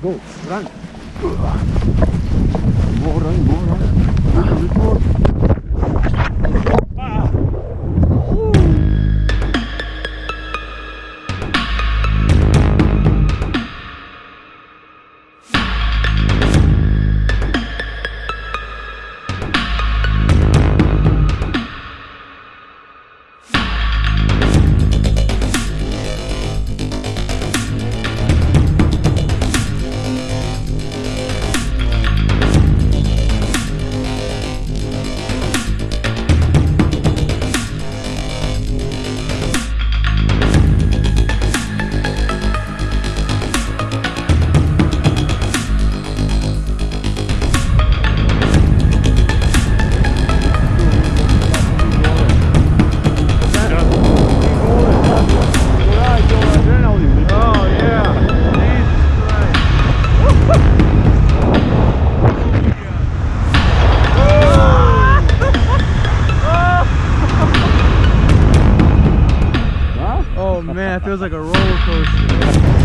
Go, run. More run, more run. man, it feels like a roller coaster.